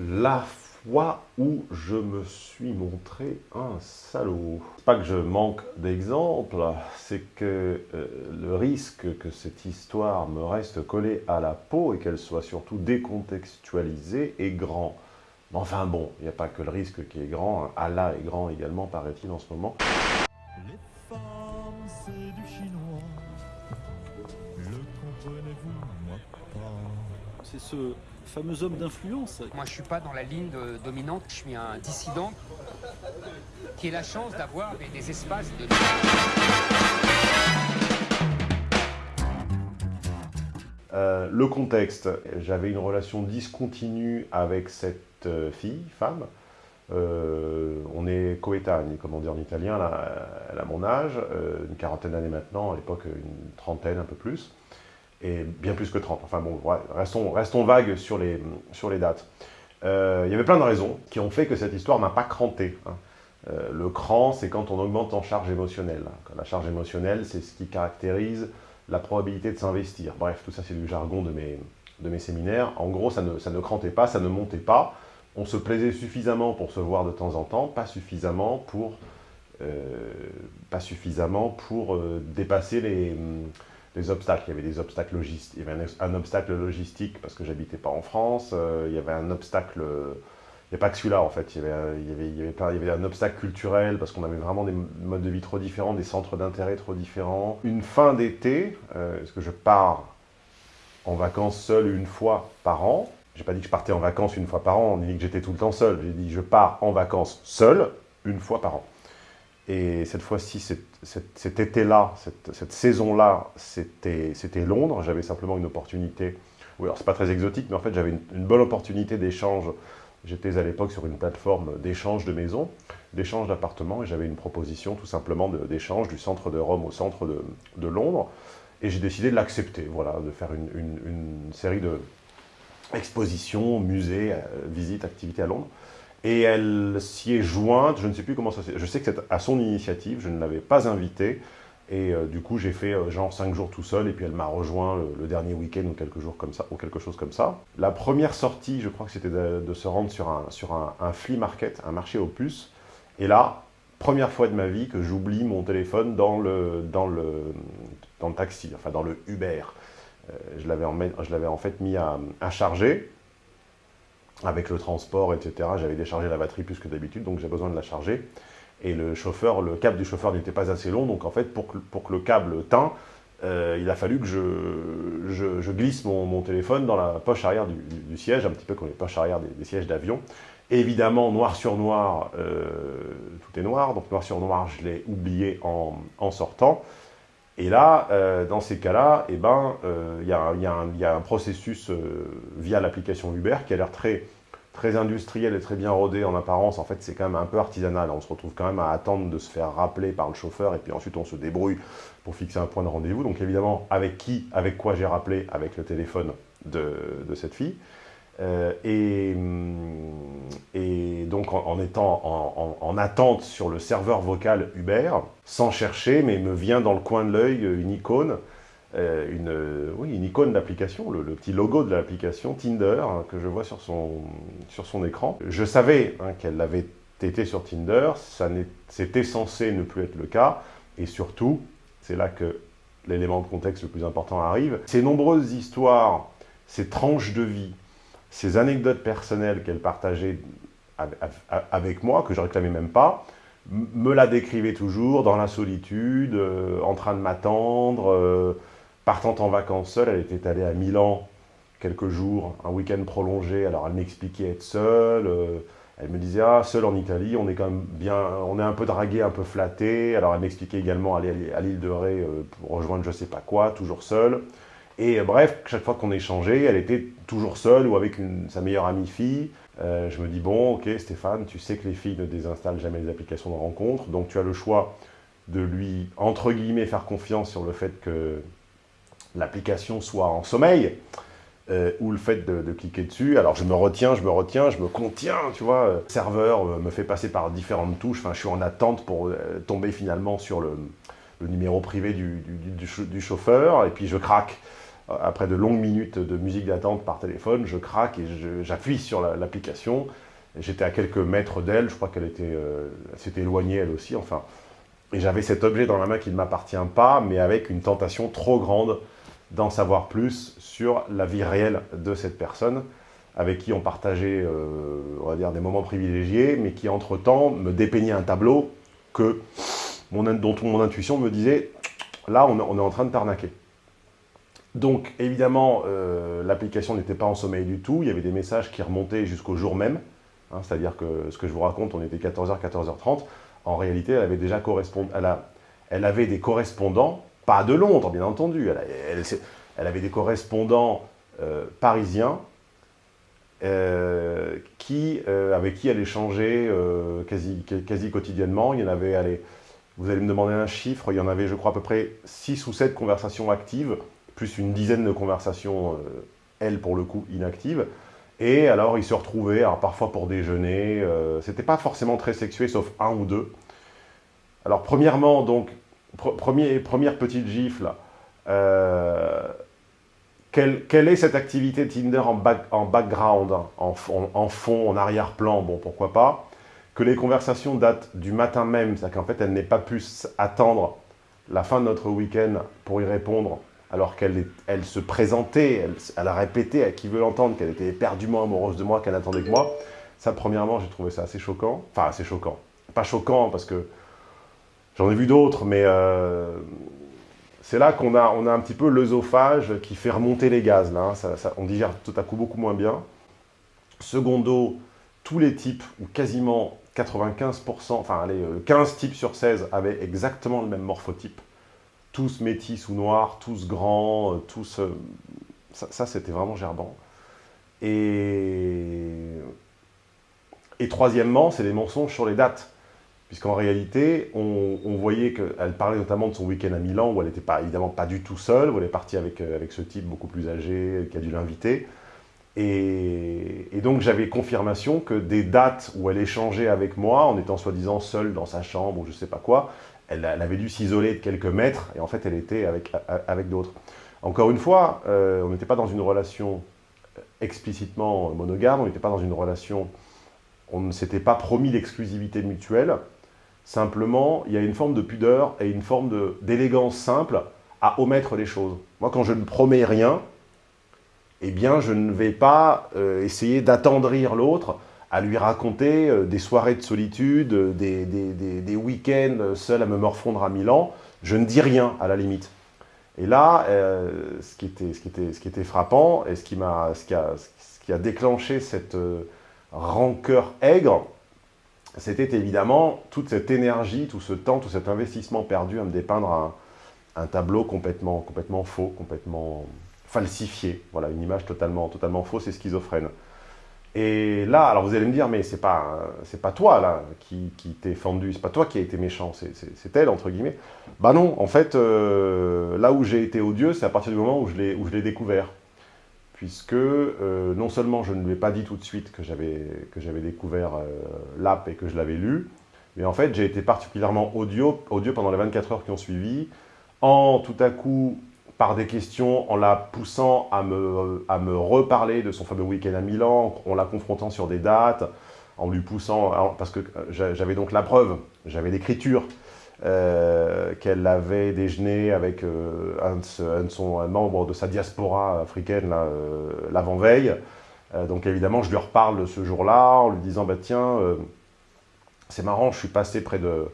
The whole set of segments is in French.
La fois où je me suis montré un salaud. Pas que je manque d'exemples, c'est que euh, le risque que cette histoire me reste collée à la peau et qu'elle soit surtout décontextualisée est grand. Mais enfin bon, il n'y a pas que le risque qui est grand, hein. Allah est grand également, paraît-il, en ce moment. Les femmes, c'est du chinois. Le comprenez-vous, C'est ce fameux homme d'influence. Moi, je suis pas dans la ligne dominante, je suis un dissident qui a la chance d'avoir des, espaces de... Euh, le contexte, j'avais une relation discontinue avec cette euh, fille, femme. Euh, on est coétagne, comme on dit en italien, elle mon âge, une quarantaine d'années maintenant, à l'époque une trentaine, un peu plus et bien plus que 30. Enfin bon, restons, restons vagues sur les, dates. Euh, il y avait plein de raisons qui ont fait que cette histoire n'a pas cranté. Hein. Euh, le cran, c'est quand on augmente en charge émotionnelle. La charge émotionnelle, c'est ce qui caractérise la probabilité de s'investir. Bref, tout ça, c'est du jargon de mes, de mes séminaires. En gros, ça ne, ça ne crantait pas, ça ne montait pas. On se plaisait suffisamment pour se voir de temps en temps, pas suffisamment pour, euh, pas suffisamment pour dépasser les les obstacles. Il y avait des obstacles logistiques. Il y avait un, obstacle logistique parce que j'habitais pas en France. Euh, il y avait un obstacle... Il n'y a pas que celui-là en fait, il y, avait, il, y avait, il, y avait, un obstacle culturel parce qu'on avait vraiment des modes de vie trop différents, des centres d'intérêt trop différents. Une fin d'été, euh, est-ce que je pars en vacances seul une fois par an? J'ai pas dit que je partais en vacances une fois par an, ni que j'étais tout le temps seul. J'ai dit je pars en vacances seul une fois par an. Et cette fois-ci, cet, été-là, cette, saison-là, c'était Londres. J'avais simplement une opportunité. Oui, alors c'est pas très exotique, mais en fait, j'avais une, bonne opportunité d'échange. J'étais à l'époque sur une plateforme d'échange de maisons, d'échange d'appartements, et j'avais une proposition tout simplement d'échange du centre de Rome au centre de, Londres. Et j'ai décidé de l'accepter, voilà, de faire une, série de expositions, musées, euh, visites, activités à Londres. Et elle s'y est jointe, je ne sais plus comment ça s'est... Je sais que c'est à son initiative, je ne l'avais pas invitée. Et euh, du coup, j'ai fait euh, genre 5 jours tout seul, et puis elle m'a rejoint le, dernier week-end ou, quelque jours comme ça, ou quelque chose comme ça. La première sortie, je crois que c'était de, se rendre sur, un, sur un, flea market, un marché aux puces. Et là, première fois de ma vie que j'oublie mon téléphone dans le, dans, le, dans le taxi, enfin dans le Uber. Euh, je l'avais en, fait mis à, charger avec le transport, etc. J'avais déchargé la batterie plus que d'habitude, donc j'ai besoin de la charger. Et le chauffeur, le câble du chauffeur n'était pas assez long, donc en fait, pour que, le câble tint, euh, il a fallu que je, glisse mon, téléphone dans la poche arrière du, siège, un petit peu comme les poches arrière des, sièges d'avion. Évidemment, noir sur noir, euh, tout est noir, donc noir sur noir, je l'ai oublié en, sortant. Et là, euh, dans ces cas-là, eh ben, il y, a un processus via l'application Uber qui a l'air très très industriel et très bien rodé en apparence, en fait c'est quand même un peu artisanal. On se retrouve quand même à attendre de se faire rappeler par le chauffeur et puis ensuite on se débrouille pour fixer un point de rendez-vous. Donc évidemment, avec qui, avec quoi j'ai rappelé Avec le téléphone de, cette fille. Euh, et, et, donc en, étant en, attente sur le serveur vocal Uber, sans chercher, mais me vient dans le coin de l'œil une icône euh, une, oui, une icône d'application, le, petit logo de l'application Tinder hein, que je vois sur son, sur son écran. Je savais hein, qu'elle avait été sur Tinder, c'était censé ne plus être le cas, et surtout, c'est là que l'élément de contexte le plus important arrive, ces nombreuses histoires, ces tranches de vie, ces anecdotes personnelles qu'elle partageait avec moi, que je réclamais même pas, me la décrivait toujours dans la solitude, euh, en train de m'attendre, euh, Partant en vacances seule, elle était allée à Milan quelques jours, un week-end prolongé, alors elle m'expliquait être seule, euh, elle me disait « Ah, seule en Italie, on est quand même bien, on est un peu dragué, un peu flatté », alors elle m'expliquait également aller à l'île de Ré pour rejoindre je sais pas quoi, toujours seule, et euh, bref, chaque fois qu'on échangeait, elle était toujours seule ou avec sa meilleure amie fille. je me dis, bon, ok Stéphane, tu sais que les filles ne désinstallent jamais les applications de rencontre, donc tu as le choix de lui, entre guillemets, faire confiance sur le fait que l'application soit en sommeil, euh, ou le fait de, cliquer dessus. Alors je me retiens, je me retiens, je me contiens, tu vois. Le serveur euh, me fait passer par différentes touches, enfin je suis en attente pour euh, tomber finalement sur le, numéro privé du, chauffeur, et puis je craque. Après de longues minutes de musique d'attente par téléphone, je craque et j'appuie sur l'application. J'étais à quelques mètres d'elle, je crois qu'elle était, euh, s'était éloignée elle aussi, enfin. Et j'avais cet objet dans la main qui ne m'appartient pas, mais avec une tentation trop grande d'en savoir plus sur la vie réelle de cette personne, avec qui on partageait, euh, on va dire, des moments privilégiés, mais qui, entre-temps, me dépeignait un tableau que mon, dont mon intuition me disait « là, on, est en train de t'arnaquer ». Donc, évidemment, euh, l'application n'était pas en sommeil du tout. Il y avait des messages qui remontaient jusqu'au jour même. Hein, c'est-à-dire que ce que je vous raconte, on était 14h, 14h30. En réalité, elle avait déjà elle, elle avait des correspondants, pas de Londres, bien entendu. Elle, avait des correspondants euh, parisiens euh, qui, avec qui elle échangeait quasi, quasi quotidiennement. Il y en avait, vous allez me demander un chiffre, il y en avait, je crois, à peu près 6 ou 7 conversations actives plus une dizaine de conversations, euh, elle pour le coup, inactives. Et alors, ils se retrouvaient, alors parfois pour déjeuner, euh, c'était pas forcément très sexué, sauf un ou deux. Alors, premièrement, donc, première petite gifle, euh, quelle, quelle, est cette activité Tinder en, en background, en, en, fond, en arrière-plan? Bon, pourquoi pas? Que les conversations datent du matin même, c'est-à-dire qu'en fait, elle n'est pas pu attendre la fin de notre week-end pour y répondre alors qu'elle elle se présentait, elle, a répété à qui veut l'entendre qu'elle était éperdument amoureuse de moi, qu'elle attendait que moi. Ça, premièrement, j'ai trouvé ça assez choquant. Enfin, assez choquant. Pas choquant, parce que j'en ai vu d'autres, mais euh, c'est là qu'on a, on a un petit peu l'œsophage qui fait remonter les gaz. Là, hein. on digère tout à coup beaucoup moins bien. Secondo, tous les types, ou quasiment 95%, enfin allez, 15 euh, types sur 16 avaient exactement le même morphotype tous métis ou noirs, tous grands, euh, tous... Euh, ça, c'était vraiment gerbant. Et, et troisièmement, c'est des mensonges sur les dates. Puisqu'en réalité, on, voyait qu'elle parlait notamment de son week-end à Milan, où elle n'était pas, évidemment pas du tout seule, où elle est partie avec, euh, ce type beaucoup plus âgé, qui a dû l'inviter. Et, et, donc j'avais confirmation que des dates où elle échangeait avec moi, en étant soi-disant seule dans sa chambre ou je sais pas quoi, elle, avait dû s'isoler de quelques mètres, et en fait, elle était avec, avec d'autres. Encore une fois, euh, on n'était pas dans une relation explicitement monogame, on n'était pas dans une relation... On ne s'était pas promis l'exclusivité mutuelle. Simplement, il y a une forme de pudeur et une forme d'élégance simple à omettre les choses. Moi, quand je ne promets rien, eh bien, je ne vais pas euh, essayer d'attendrir l'autre à lui raconter euh, des soirées de solitude, euh, des, week-ends seul à me morfondre à Milan. Je ne dis rien, à la limite. Et là, euh, ce, qui était, ce, qui était, ce qui était frappant, et ce qui, a, ce qui, a, ce qui a déclenché cette rancœur aigre, c'était évidemment toute cette énergie, tout ce temps, tout cet investissement perdu à me dépeindre un, un tableau complètement, complètement faux, complètement falsifié. Voilà, une image totalement, totalement fausse et schizophrène. Et là, alors vous allez me dire, mais c'est pas, c'est pas toi là qui, qui t'es fendu, c'est pas toi qui a été méchant, c'est elle, entre guillemets. Bah non, en fait, euh, là où j'ai été odieux, c'est à partir du moment où je l'ai découvert. Puisque euh, non seulement je ne lui ai pas dit tout de suite que j'avais découvert euh, l'app et que je l'avais lu, mais en fait j'ai été particulièrement odieux, odieux pendant les 24 heures qui ont suivi, en tout à coup par des questions, en la poussant à me, à me reparler de son fameux week-end à Milan, en la confrontant sur des dates, en lui poussant, parce que euh, j'avais donc la preuve, j'avais l'écriture, euh, qu'elle avait déjeuné avec euh, un, de son, membre de sa diaspora africaine l'avant-veille. donc évidemment, je lui reparle ce jour-là en lui disant bah, « Tiens, c'est marrant, je suis passé près de...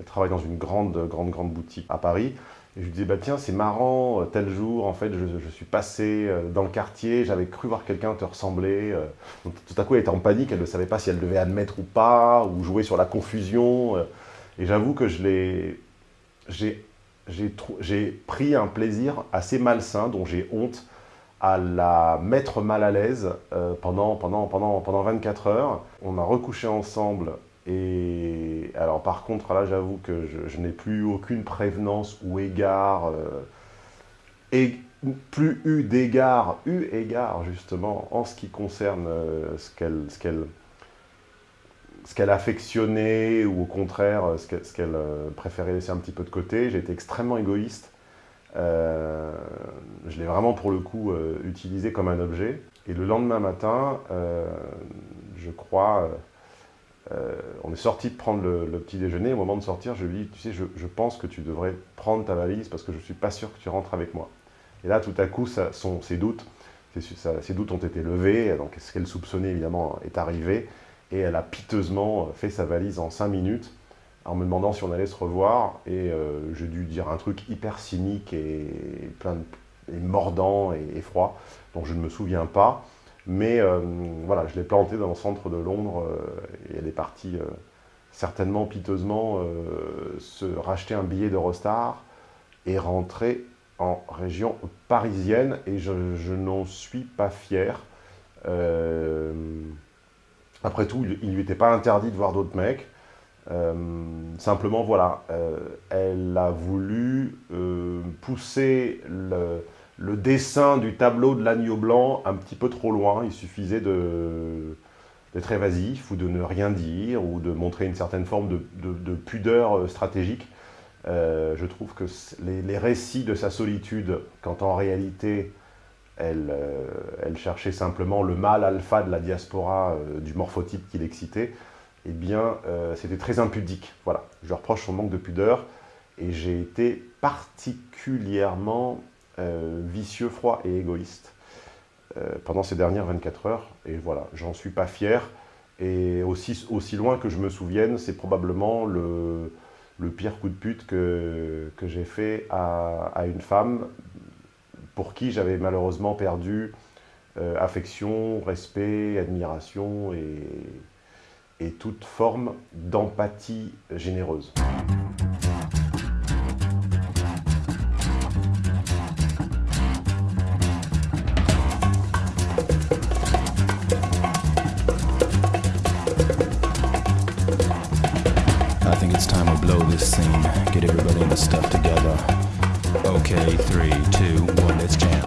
Elle travaille dans une grande, grande, grande boutique à Paris. Et je lui disais, bah tiens, c'est marrant, euh, tel jour, en fait, je, suis passé euh, dans le quartier, j'avais cru voir quelqu'un te ressembler. Euh. tout à coup, elle était en panique, elle ne savait pas si elle devait admettre ou pas, ou jouer sur la confusion. Et j'avoue que je l'ai... J'ai pris un plaisir assez malsain, dont j'ai honte, à la mettre mal à l'aise pendant, pendant, pendant, pendant 24 heures. On a recouché ensemble et alors par contre, là j'avoue que je, n'ai plus aucune prévenance ou égard, euh, et plus eu d'égard, eu égard justement en ce qui concerne euh, ce qu'elle ce qu'elle affectionnait ou au contraire ce qu'elle préférait laisser un petit peu de côté. J'ai été extrêmement égoïste Euh, je l'ai vraiment pour le coup euh, utilisé comme un objet. Et le lendemain matin, euh, je crois, on est sorti de prendre le, petit déjeuner. Au moment de sortir, je lui dis, tu sais, je, pense que tu devrais prendre ta valise parce que je ne suis pas sûr que tu rentres avec moi. Et là, tout à coup, ça, ses doutes, ses doutes ont été levés. Donc, ce qu'elle soupçonnait, évidemment, est arrivé. Et elle a piteusement fait sa valise en cinq minutes en me demandant si on allait se revoir. Et euh, j'ai dû dire un truc hyper cynique et, plein de, mordant et, froid, dont je ne me souviens pas. Mais euh, voilà, je l'ai planté dans le centre de Londres euh, et elle est partie certainement piteusement se racheter un billet d'Eurostar et rentrer en région parisienne. Et je, je n'en suis pas fier. après tout, il ne lui était pas interdit de voir d'autres mecs. Euh, simplement, voilà, euh, elle a voulu euh, pousser le, dessin du tableau de l'agneau blanc un petit peu trop loin. Il suffisait d'être évasif ou de ne rien dire ou de montrer une certaine forme de, pudeur stratégique. je trouve que les, récits de sa solitude, quand en réalité elle, elle cherchait simplement le mal alpha de la diaspora du morphotype qui l'excitait, eh bien, euh, c'était très impudique. Voilà, je reproche son manque de pudeur et j'ai été particulièrement euh, vicieux, froid et égoïste euh, pendant ces dernières 24 heures. Et voilà, j'en suis pas fier. Et aussi, loin que je me souvienne, c'est probablement le, pire coup de pute que, j'ai fait à, une femme pour qui j'avais malheureusement perdu affection, respect, admiration et, et toute forme d'empathie généreuse. The stuff together. Okay, three.